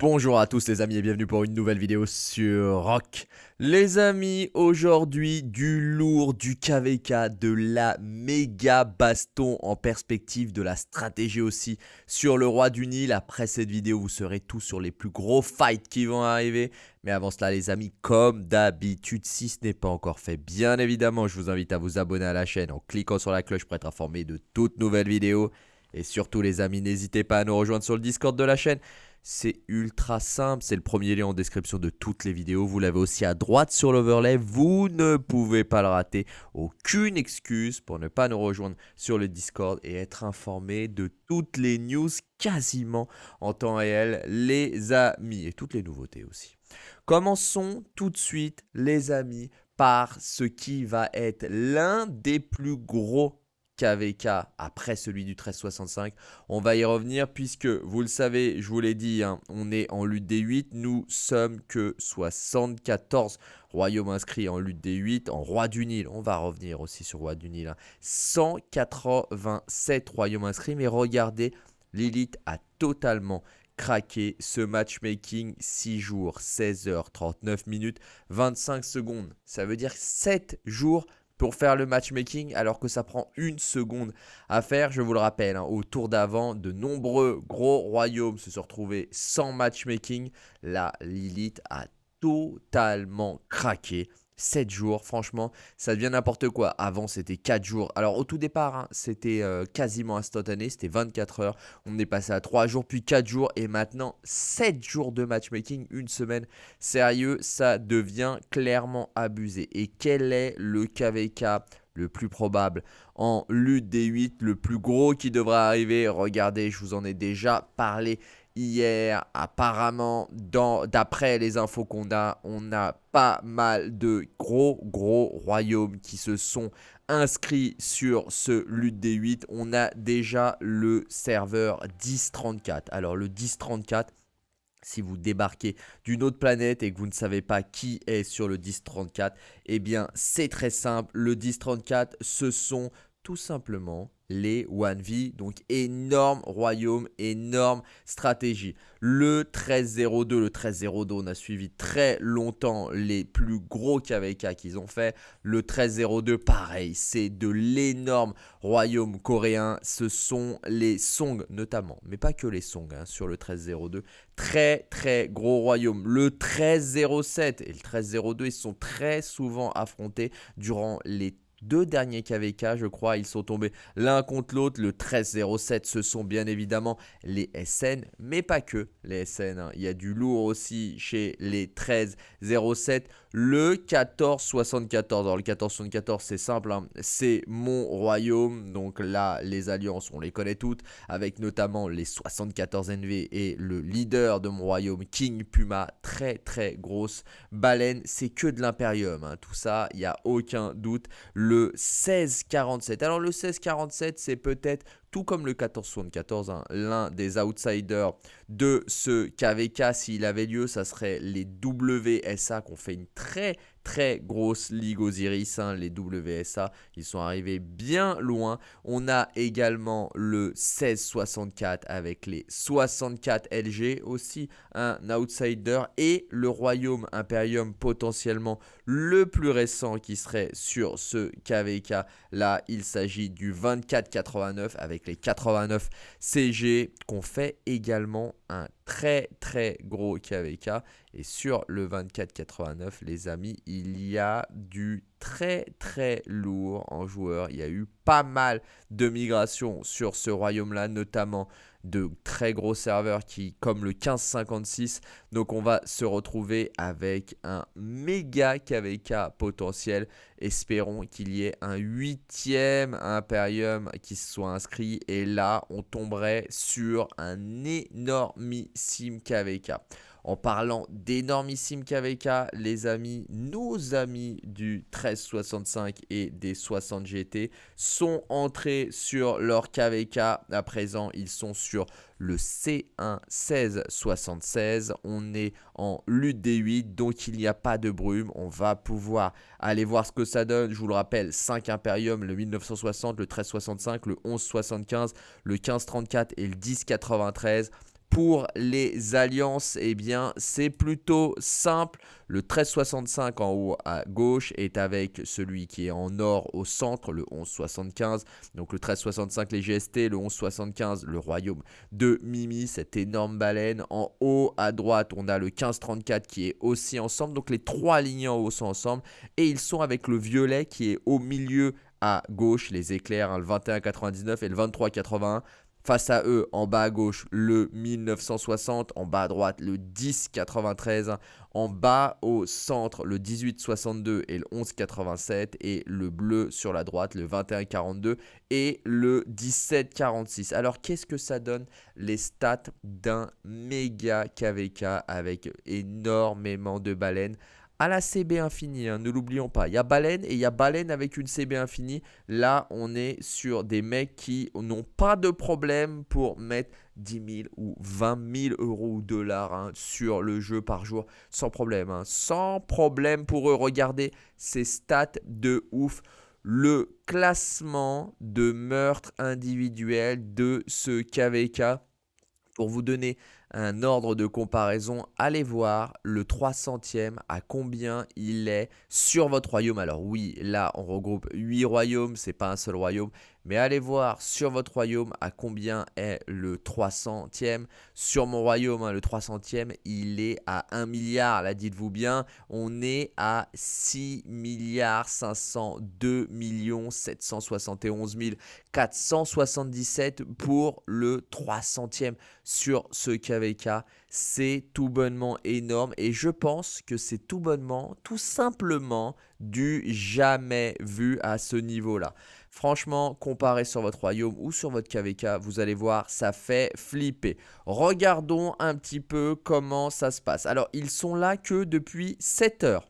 Bonjour à tous les amis et bienvenue pour une nouvelle vidéo sur Rock. Les amis, aujourd'hui du lourd, du KVK, de la méga baston en perspective, de la stratégie aussi sur le roi du Nil. Après cette vidéo, vous serez tous sur les plus gros fights qui vont arriver. Mais avant cela les amis, comme d'habitude, si ce n'est pas encore fait, bien évidemment, je vous invite à vous abonner à la chaîne en cliquant sur la cloche pour être informé de toutes nouvelles vidéos. Et surtout les amis, n'hésitez pas à nous rejoindre sur le Discord de la chaîne. C'est ultra simple, c'est le premier lien en description de toutes les vidéos. Vous l'avez aussi à droite sur l'overlay, vous ne pouvez pas le rater. Aucune excuse pour ne pas nous rejoindre sur le Discord et être informé de toutes les news quasiment en temps réel, les amis, et toutes les nouveautés aussi. Commençons tout de suite, les amis, par ce qui va être l'un des plus gros KVK après celui du 1365. On va y revenir puisque, vous le savez, je vous l'ai dit, hein, on est en lutte des 8. Nous sommes que 74 royaumes inscrits en lutte des 8. En roi du Nil, on va revenir aussi sur roi du Nil. 187 hein. royaumes inscrits, mais regardez, l'élite a totalement craqué ce matchmaking 6 jours, 16 heures, 39 minutes, 25 secondes. Ça veut dire 7 jours pour faire le matchmaking alors que ça prend une seconde à faire. Je vous le rappelle, hein, au tour d'avant, de nombreux gros royaumes se sont retrouvés sans matchmaking. La Lilith a totalement craqué. 7 jours, franchement, ça devient n'importe quoi. Avant, c'était 4 jours. Alors, au tout départ, hein, c'était euh, quasiment instantané, c'était 24 heures. On est passé à 3 jours, puis 4 jours, et maintenant 7 jours de matchmaking, une semaine. Sérieux, ça devient clairement abusé. Et quel est le KVK le plus probable? En lutte des 8, le plus gros qui devrait arriver Regardez, je vous en ai déjà parlé hier. Apparemment, d'après les infos qu'on a, on a pas mal de gros, gros royaumes qui se sont inscrits sur ce lutte des 8. On a déjà le serveur 1034. Alors, le 1034, si vous débarquez d'une autre planète et que vous ne savez pas qui est sur le 1034, eh bien c'est très simple. Le 1034, ce sont tout simplement les 1V. Donc énorme royaume, énorme stratégie. Le 1302, le 1302, on a suivi très longtemps les plus gros KVK qu'ils ont fait. Le 1302, pareil, c'est de l'énorme royaume coréen. Ce sont les Song notamment, mais pas que les Song hein, sur le 1302. Très très gros royaume. Le 1307 et le 1302, ils sont très souvent affrontés durant les deux derniers KVK, je crois, ils sont tombés l'un contre l'autre. Le 1307, ce sont bien évidemment les SN, mais pas que les SN. Hein. Il y a du lourd aussi chez les 1307. Le 1474. Alors le 1474, c'est simple, hein. c'est mon royaume. Donc là, les alliances, on les connaît toutes, avec notamment les 74 NV et le leader de mon royaume, King Puma. Très très grosse baleine. C'est que de l'impérium. Hein. Tout ça, il n'y a aucun doute le 1647. Alors le 1647, c'est peut-être tout comme le 1474, hein, l'un des outsiders de ce KVK, s'il avait lieu, ça serait les WSA qui ont fait une très très grosse ligue Osiris, hein, les WSA, ils sont arrivés bien loin. On a également le 1664 avec les 64 LG, aussi un outsider, et le Royaume Imperium potentiellement le plus récent qui serait sur ce KVK. Là, il s'agit du 2489 avec les 89 CG qu'on fait également un très très gros KVK. Et sur le 2489, les amis, il y a du très très lourd en joueurs. Il y a eu pas mal de migrations sur ce royaume-là, notamment de très gros serveurs qui, comme le 1556, donc on va se retrouver avec un méga KVK potentiel. Espérons qu'il y ait un huitième Imperium qui se soit inscrit et là on tomberait sur un énormissime KVK. En parlant d'énormissime KVK, les amis, nos amis du 1365 et des 60 GT sont entrés sur leur KVK. À présent, ils sont sur le C1 1676. On est en lutte des 8, donc il n'y a pas de brume. On va pouvoir aller voir ce que ça donne. Je vous le rappelle, 5 Imperium, le 1960, le 1365, le 1175, le 1534 et le 1093 Pour les alliances, eh bien, c'est plutôt simple. Le 1365 en haut à gauche est avec celui qui est en or au centre, le 1175. Donc le 1365 les GST, le 1175 le royaume de Mimi, cette énorme baleine. En haut à droite, on a le 1534 qui est aussi ensemble. Donc les trois lignes en haut sont ensemble. Et ils sont avec le violet qui est au milieu à gauche, les éclairs, hein, le 21,99 et le 23,81. Face à eux, en bas à gauche, le 1960, en bas à droite, le 1093, en bas au centre, le 1862 et le 1187, et le bleu sur la droite, le 2142 et le 1746. Alors, qu'est-ce que ça donne Les stats d'un méga KVK avec énormément de baleines à la CB infinie, hein, ne l'oublions pas. Il y a baleine et il y a baleine avec une CB infinie. Là, on est sur des mecs qui n'ont pas de problème pour mettre 10 000 ou 20 000 euros ou dollars hein, sur le jeu par jour sans problème. Hein. Sans problème pour eux. Regardez ces stats de ouf. Le classement de meurtre individuel de ce KVK. Pour vous donner un ordre de comparaison, allez voir le 300e à combien il est sur votre royaume. Alors oui, là on regroupe 8 royaumes, c'est pas un seul royaume, mais allez voir sur votre royaume à combien est le 300e. Sur mon royaume, hein, le 300e, il est à 1 milliard. Là, dites-vous bien, on est à 6 milliards 502 millions 771 477 pour le 300e sur ce KVK. C'est tout bonnement énorme et je pense que c'est tout bonnement, tout simplement du jamais vu à ce niveau-là. Franchement, comparé sur votre royaume ou sur votre KVK, vous allez voir, ça fait flipper. Regardons un petit peu comment ça se passe. Alors, ils sont là que depuis 7 heures.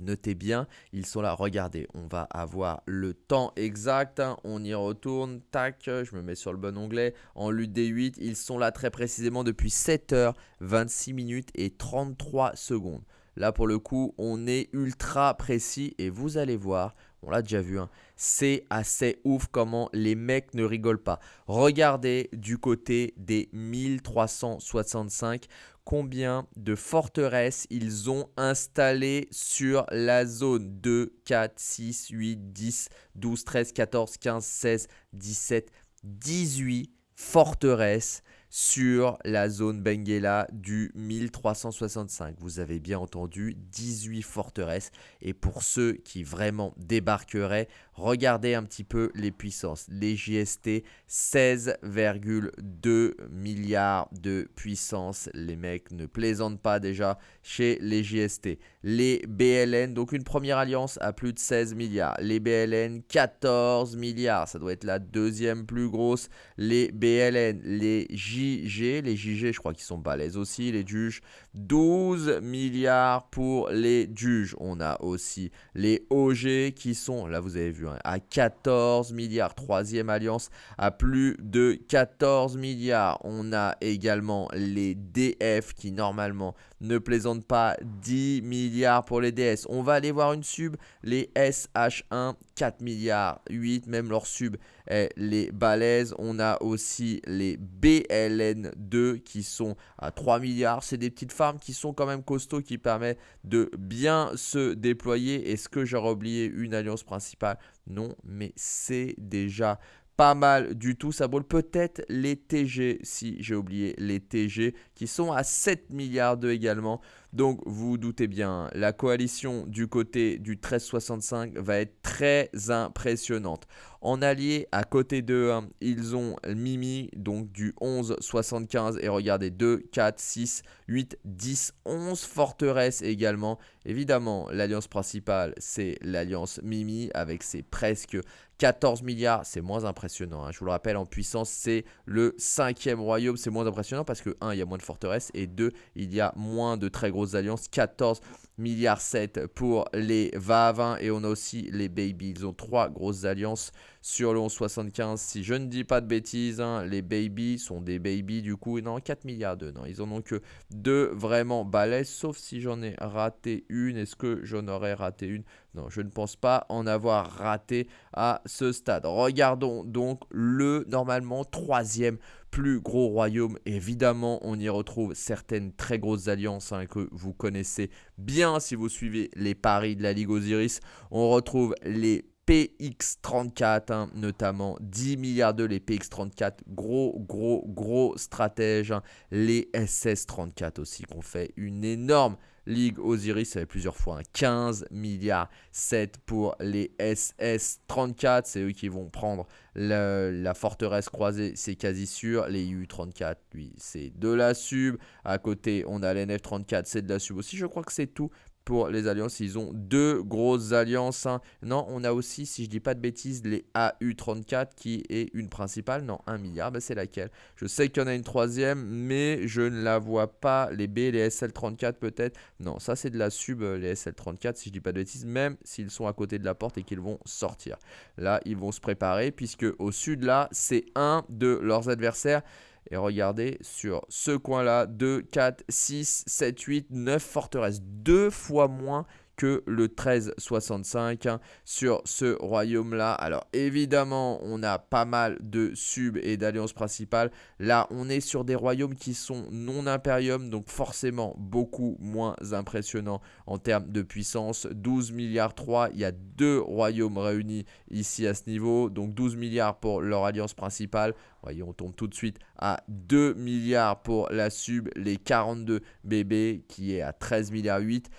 Notez bien, ils sont là. Regardez, on va avoir le temps exact. On y retourne. Tac, je me mets sur le bon onglet. En lutte des 8, ils sont là très précisément depuis 7 heures, 26 minutes et 33 secondes. Là, pour le coup, on est ultra précis et vous allez voir, on l'a déjà vu, hein, c'est assez ouf comment les mecs ne rigolent pas. Regardez du côté des 1365 combien de forteresses ils ont installées sur la zone 2, 4, 6, 8, 10, 12, 13, 14, 15, 16, 17, 18 forteresses sur la zone Benguela du 1365. Vous avez bien entendu, 18 forteresses. Et pour ceux qui vraiment débarqueraient, regardez un petit peu les puissances. Les JST, 16,2 milliards de puissance. Les mecs ne plaisantent pas déjà chez les JST. Les BLN, donc une première alliance à plus de 16 milliards. Les BLN, 14 milliards. Ça doit être la deuxième plus grosse. Les BLN, les JST les JG, je crois qu'ils sont balèzes aussi, les juges. 12 milliards pour les juges. On a aussi les OG qui sont, là vous avez vu, hein, à 14 milliards. Troisième alliance à plus de 14 milliards. On a également les DF qui normalement ne plaisantent pas 10 milliards pour les DS. On va aller voir une sub, les SH1, 4 milliards, 8, même leur sub est les balaises. On a aussi les BLN2 qui sont à 3 milliards. C'est des petites farms qui sont quand même costauds, qui permettent de bien se déployer. Est-ce que j'aurais oublié une alliance principale? Non, mais c'est déjà pas mal du tout. Ça brûle peut-être les TG, si j'ai oublié les TG, qui sont à 7 milliards d'eux également. Donc vous, vous doutez bien, la coalition du côté du 1365 va être très impressionnante. En allié, à côté d'eux, hein, ils ont Mimi, donc du 11-75. Et regardez, 2, 4, 6, 8, 10, 11 forteresses également. Évidemment, l'alliance principale, c'est l'alliance Mimi avec ses presque 14 milliards. C'est moins impressionnant. Hein. Je vous le rappelle, en puissance, c'est le cinquième royaume. C'est moins impressionnant parce que 1, il y a moins de forteresses. Et 2, il y a moins de très grosses alliances. 14 milliards 7 pour les va Et on a aussi les Baby. Ils ont trois grosses alliances sur le 1175. Si je ne dis pas de bêtises, hein, les baby sont des baby du coup. Non, 4 milliards de. Non, ils en ont que deux vraiment balèzes. Sauf si j'en ai raté une. Est-ce que j'en aurais raté une? Non, je ne pense pas en avoir raté à ce stade. Regardons donc le normalement troisième plus gros royaumes, évidemment, on y retrouve certaines très grosses alliances hein, que vous connaissez bien si vous suivez les paris de la Ligue Osiris. On retrouve les PX34, hein, notamment 10 milliards de les PX34, gros, gros, gros stratèges. Hein. Les SS34 aussi, qu'on fait une énorme Ligue Osiris, ça fait plusieurs fois 15 hein. milliards 7 pour les SS34. C'est eux qui vont prendre la forteresse croisée, c'est quasi sûr. Les U34, lui, c'est de la sub. À côté, on a l'NF34, c'est de la sub aussi. Je crois que c'est tout pour les alliances. Ils ont deux grosses alliances. Hein. Non, on a aussi, si je dis pas de bêtises, les AU34 qui est une principale. Non, un milliard, ben, c'est laquelle? Je sais qu'il y en a une troisième, mais je ne la vois pas. Les B, les SL34 peut-être? Non, ça c'est de la sub, euh, les SL34, si je dis pas de bêtises, même s'ils sont à côté de la porte et qu'ils vont sortir. Là, ils vont se préparer, puisque au sud, là, c'est un de leurs adversaires. Et regardez sur ce coin-là, 2, 4, 6, 7, 8, 9 forteresses. Deux fois moins que le 1365 hein, sur ce royaume-là. Alors évidemment, on a pas mal de sub et d'alliances principales. Là, on est sur des royaumes qui sont non impérium, donc forcément beaucoup moins impressionnants en termes de puissance. 12 milliards 3, il y a deux royaumes réunis ici à ce niveau, donc 12 milliards pour leur alliance principale. Voyez, on tombe tout de suite à 2 milliards pour la sub, les 42 bébés qui est à 13 milliards 8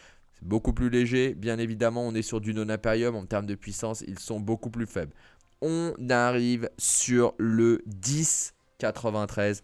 beaucoup plus léger. Bien évidemment, on est sur du non-impérium. En termes de puissance, ils sont beaucoup plus faibles. On arrive sur le 1093.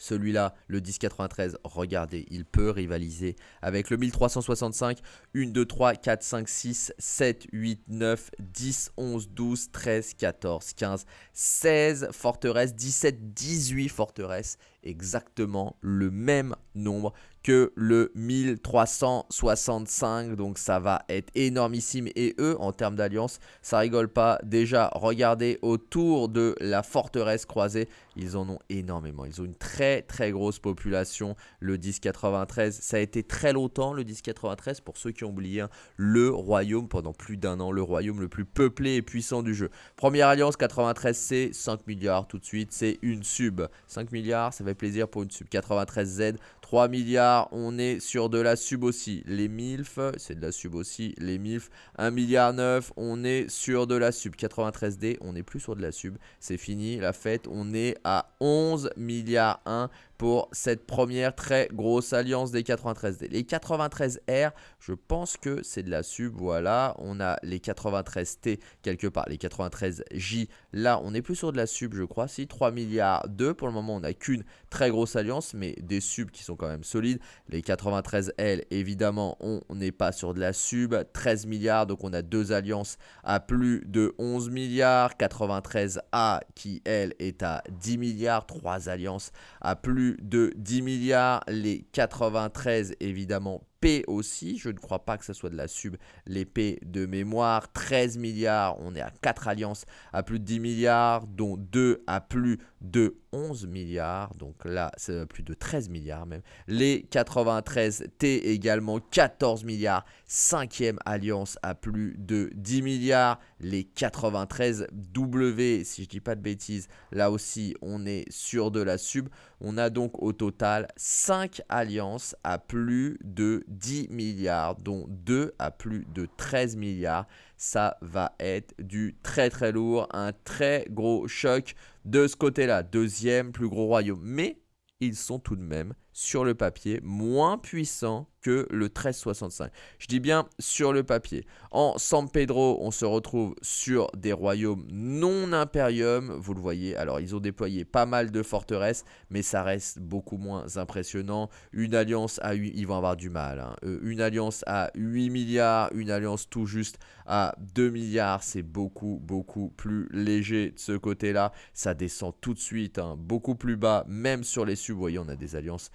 Celui-là, le 1093, regardez, il peut rivaliser avec le 1365. 1, 2, 3, 4, 5, 6, 7, 8, 9, 10, 11, 12, 13, 14, 15, 16 forteresses, 17, 18 forteresses. Exactement le même nombre que le 1365. Donc ça va être énormissime. Et eux, en termes d'alliance, ça rigole pas. Déjà, regardez autour de la forteresse croisée. Ils en ont énormément. Ils ont une très très grosse population. Le 1093, ça a été très longtemps le 1093 pour ceux qui ont oublié. Hein, le royaume pendant plus d'un an. Le royaume le plus peuplé et puissant du jeu. Première alliance 93, c'est 5 milliards tout de suite. C'est une sub. 5 milliards, ça plaisir pour une sub. 93Z, 3 milliards, on est sur de la sub aussi. Les MILF, c'est de la sub aussi. Les MILF, 1 milliard 9, on est sur de la sub. 93D, on n'est plus sur de la sub. C'est fini, la fête, on est à 11 milliards 1 pour cette première très grosse alliance des 93D. Les 93R, je pense que c'est de la sub, voilà. On a les 93T quelque part, les 93J. Là, on est plus sur de la sub, je crois. Si, 3 milliards 2. Pour le moment, on n'a qu'une très grosse alliance, mais des subs qui sont quand même solides. Les 93L, évidemment, on n'est pas sur de la sub. 13 milliards, donc on a deux alliances à plus de 11 milliards. 93A qui, elle, est à 10 milliards. Trois alliances à plus de 10 milliards. Les 93, évidemment, P aussi. Je ne crois pas que ce soit de la sub. L'épée de mémoire, 13 milliards. On est à 4 alliances à plus de 10 milliards, dont 2 à plus de 11 milliards. Donc là, c'est plus de 13 milliards même. Les 93 T également, 14 milliards. Cinquième alliance à plus de 10 milliards. Les 93 W, si je dis pas de bêtises, là aussi, on est sur de la sub. On a donc au total 5 alliances à plus de 10 milliards, dont 2 à plus de 13 milliards. Ça va être du très très lourd, un très gros choc de ce côté-là. Deuxième plus gros royaume. Mais ils sont tout de même sur le papier moins puissants que le 1365. Je dis bien sur le papier. En San Pedro, on se retrouve sur des royaumes non impérium. Vous le voyez, alors ils ont déployé pas mal de forteresses, mais ça reste beaucoup moins impressionnant. Une alliance à 8, ils vont avoir du mal. Hein. Euh, une alliance à 8 milliards, une alliance tout juste à 2 milliards, c'est beaucoup, beaucoup plus léger de ce côté-là. Ça descend tout de suite, hein, beaucoup plus bas, même sur les sub. Vous voyez, on a des alliances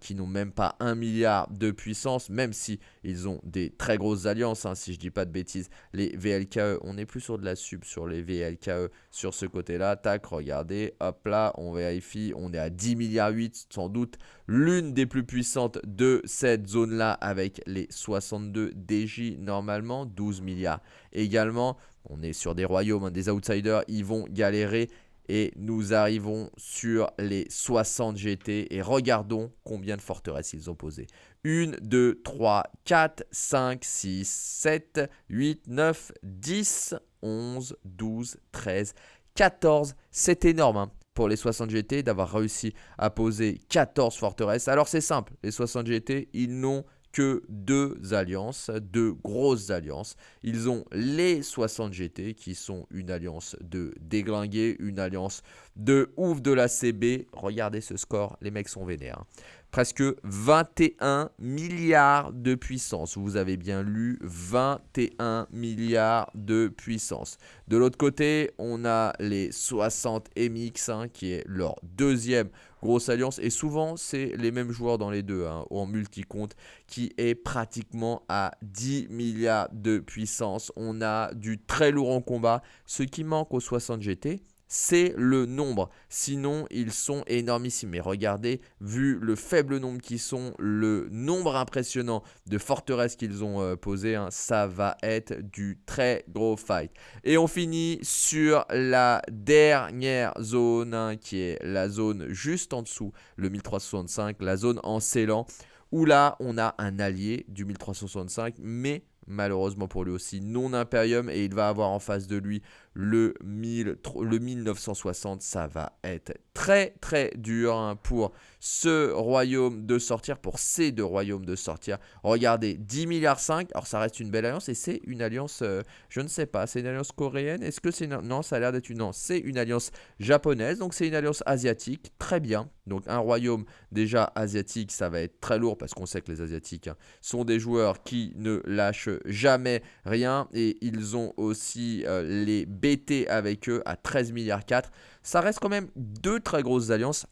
qui n'ont même pas 1 milliard de puissance, même si ils ont des très grosses alliances, hein, si je dis pas de bêtises. Les VLKE, on est plus sur de la sub sur les VLKE sur ce côté-là. Tac, regardez, hop là, on vérifie, on est à 10 milliards 8, sans doute l'une des plus puissantes de cette zone-là avec les 62 DJ normalement, 12 milliards également. On est sur des royaumes, hein, des outsiders, ils vont galérer Et nous arrivons sur les 60 GT et regardons combien de forteresses ils ont posé. 1, 2, 3, 4, 5, 6, 7, 8, 9, 10, 11, 12, 13, 14. C'est énorme hein, pour les 60 GT d'avoir réussi à poser 14 forteresses. Alors c'est simple, les 60 GT, ils n'ont que deux alliances, deux grosses alliances. Ils ont les 60 GT qui sont une alliance de déglingués, une alliance de ouf de la CB. Regardez ce score, les mecs sont vénères. Presque 21 milliards de puissance. Vous avez bien lu 21 milliards de puissance. De l'autre côté, on a les 60 MX hein, qui est leur deuxième grosse alliance. Et souvent, c'est les mêmes joueurs dans les deux, hein, en multi-compte, qui est pratiquement à 10 milliards de puissance. On a du très lourd en combat. Ce qui manque aux 60 GT, c'est le nombre. Sinon, ils sont énormissimes. Mais regardez, vu le faible nombre qu'ils sont, le nombre impressionnant de forteresses qu'ils ont euh, posées, hein, ça va être du très gros fight. Et on finit sur la dernière zone, hein, qui est la zone juste en dessous, le 1365, la zone en Ceylan, où là, on a un allié du 1365, mais malheureusement pour lui aussi non Imperium et il va avoir en face de lui le, 1000, le 1960 ça va être très très dur hein, pour ce royaume de sortir pour ces deux royaumes de sortir regardez 10 milliards 5 alors ça reste une belle alliance et c'est une alliance euh, je ne sais pas c'est une alliance coréenne est-ce que c'est une... non ça a l'air d'être une non c'est une alliance japonaise donc c'est une alliance asiatique très bien donc un royaume déjà asiatique ça va être très lourd parce qu'on sait que les asiatiques hein, sont des joueurs qui ne lâchent jamais rien. Et ils ont aussi euh, les BT avec eux à 13 milliards 4. Ça reste quand même deux très grosses alliances.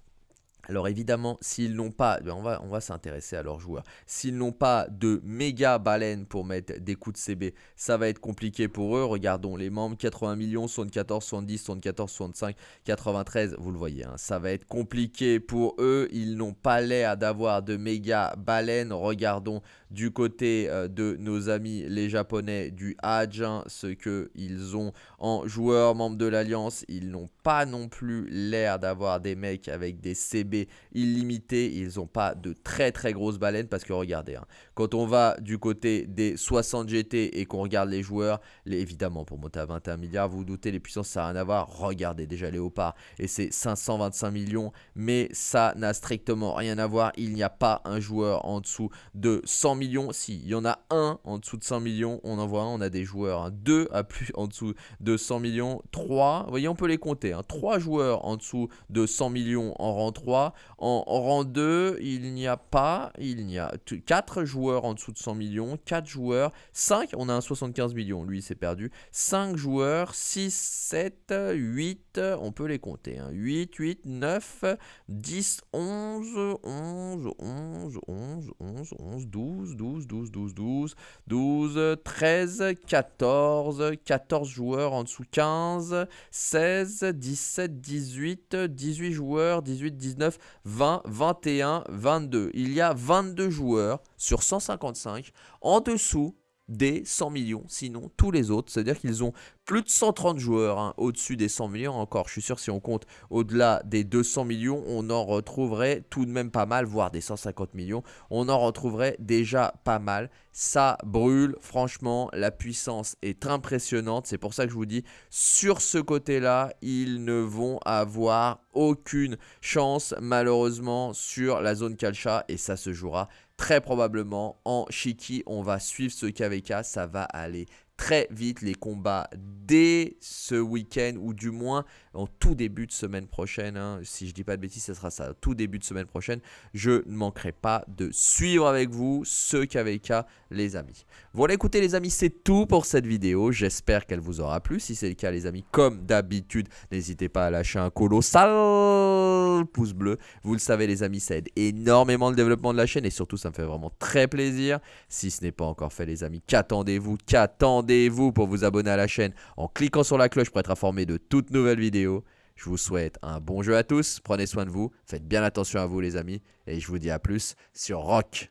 Alors évidemment, s'ils n'ont pas, ben, on va, s'intéresser à leurs joueurs, s'ils n'ont pas de méga baleines pour mettre des coups de CB, ça va être compliqué pour eux. Regardons les membres, 80 millions, 74, 70, 74, 65, 93, vous le voyez, hein. ça va être compliqué pour eux. Ils n'ont pas l'air d'avoir de méga baleines. Regardons du côté euh, de nos amis les japonais du Hadj, hein, ce qu'ils ont en joueurs membres de l'Alliance. Ils n'ont pas non plus l'air d'avoir des mecs avec des CB illimités. Ils n'ont pas de très très grosses baleines parce que regardez, hein, quand on va du côté des 60 GT et qu'on regarde les joueurs, évidemment pour monter à 21 milliards, vous, vous doutez, les puissances ça n'a rien à voir. Regardez déjà Léopard et c'est 525 millions, mais ça n'a strictement rien à voir. Il n'y a pas un joueur en dessous de 100 millions. Si, il y en a un en dessous de 100 millions, on en voit un, on a des joueurs. Hein. Deux à plus en dessous de 100 millions. Trois, vous voyez, on peut les compter. Hein. Trois joueurs en dessous de 100 millions en rang 3. En, rang 2, il n'y a pas, il n'y a quatre joueurs en dessous de 100 millions. 4 joueurs, 5, on a un 75 millions, lui c'est perdu. 5 joueurs, 6, 7, 8, on peut les compter. 8, 8, 9, 10, 11, 11, 11, 11, 11, 11, 12, 12, 12, 12, 12, 12, 13, 14, 14 joueurs en dessous 15, 16, 17, 18, 18 joueurs, 18, 19, 20, 21, 22. Il y a 22 joueurs sur 155 en dessous des 100 millions, sinon tous les autres, c'est-à-dire qu'ils ont plus de 130 joueurs hein, au-dessus des 100 millions, encore. Je suis sûr si on compte au-delà des 200 millions, on en retrouverait tout de même pas mal, voire des 150 millions, on en retrouverait déjà pas mal, ça brûle, franchement la puissance est impressionnante, c'est pour ça que je vous dis, sur ce côté-là, ils ne vont avoir aucune chance malheureusement sur la zone Kalcha et ça se jouera très probablement en Shiki. On va suivre ce KVK, ça va aller très vite les combats dès ce week-end ou du moins en tout début de semaine prochaine. Hein. Si je dis pas de bêtises, ce sera ça, tout début de semaine prochaine. Je ne manquerai pas de suivre avec vous ce KVK, les amis. Voilà, écoutez les amis, c'est tout pour cette vidéo. J'espère qu'elle vous aura plu. Si c'est le cas les amis, comme d'habitude, n'hésitez pas à lâcher un colossal pouce bleu. Vous le savez les amis, ça aide énormément le développement de la chaîne et surtout ça me fait vraiment très plaisir. Si ce n'est pas encore fait les amis, qu'attendez-vous Qu'attendez-vous pour vous abonner à la chaîne en cliquant sur la cloche pour être informé de toutes nouvelles vidéos je vous souhaite un bon jeu à tous, prenez soin de vous, faites bien attention à vous les amis, et je vous dis à plus sur Rock.